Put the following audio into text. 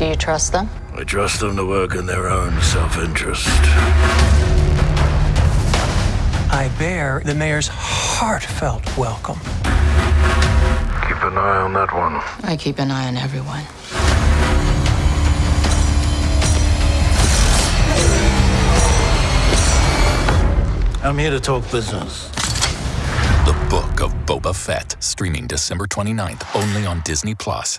Do you trust them? I trust them to work in their own self-interest. I bear the mayor's heartfelt welcome. Keep an eye on that one. I keep an eye on everyone. I'm here to talk business. The Book of Boba Fett, streaming December 29th, only on Disney Plus.